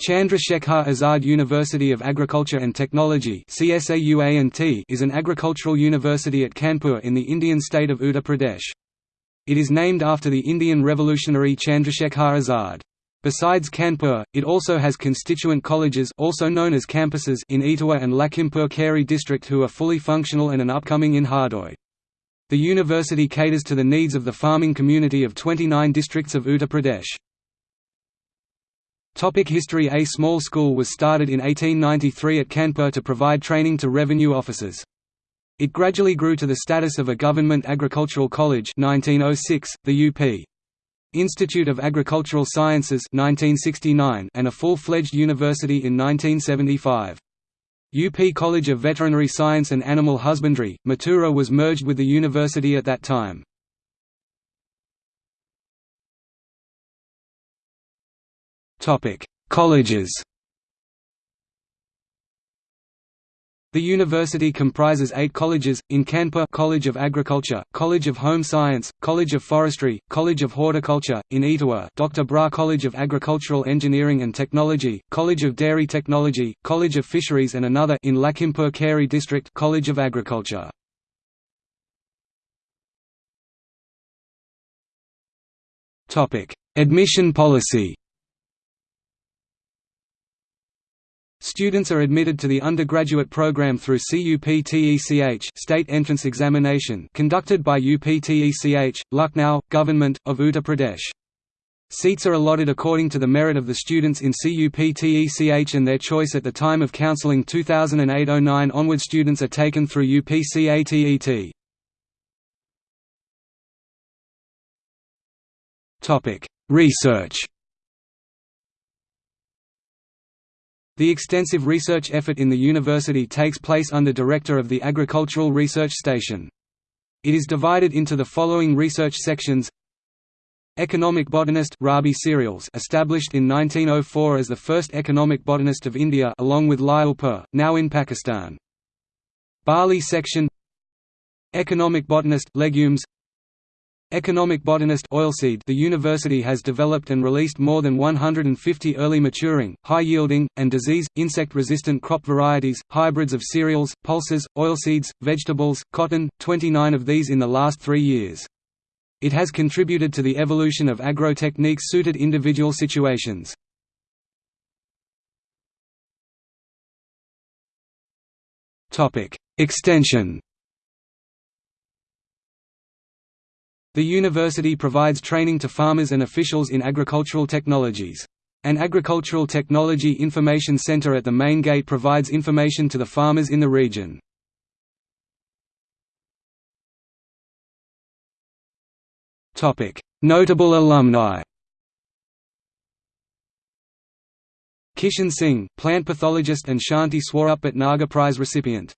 Chandrasekhar Azad University of Agriculture and Technology is an agricultural university at Kanpur in the Indian state of Uttar Pradesh. It is named after the Indian revolutionary Chandrasekhar Azad. Besides Kanpur, it also has constituent colleges also known as campuses in Etawah and Lakhimpur Kheri district who are fully functional and an upcoming in Hardoi. The university caters to the needs of the farming community of 29 districts of Uttar Pradesh. Topic history A small school was started in 1893 at Kanpur to provide training to revenue officers. It gradually grew to the status of a government agricultural college 1906, the UP. Institute of Agricultural Sciences 1969, and a full-fledged university in 1975. UP College of Veterinary Science and Animal Husbandry, Mathura was merged with the university at that time. Topic: Colleges. The university comprises eight colleges, in Kanpur College of Agriculture, College of Home Science, College of Forestry, College of Horticulture, in Etawah Dr. Brar College of Agricultural Engineering and Technology, College of Dairy Technology, College of Fisheries and another in Lakhimpur Kheri District College of Agriculture. Admission policy Students are admitted to the undergraduate program through CUPTECH state entrance examination conducted by UPTECH, Lucknow, Government, of Uttar Pradesh. Seats are allotted according to the merit of the students in CUPTECH and their choice at the time of counseling 2008–09 onward students are taken through UPCATET. Research The extensive research effort in the university takes place under director of the Agricultural Research Station. It is divided into the following research sections Economic botanist Rabi cereals established in 1904 as the first economic botanist of India along with Lyallpur, now in Pakistan. Barley section Economic botanist legumes Economic botanist oilseed The university has developed and released more than 150 early maturing, high-yielding, and disease, insect-resistant crop varieties, hybrids of cereals, pulses, oilseeds, vegetables, cotton, 29 of these in the last three years. It has contributed to the evolution of agro-techniques suited individual situations. Extension The university provides training to farmers and officials in agricultural technologies. An Agricultural Technology Information Center at the main gate provides information to the farmers in the region. Notable alumni Kishan Singh, plant pathologist and Shanti Swarup Bhatnagar Prize recipient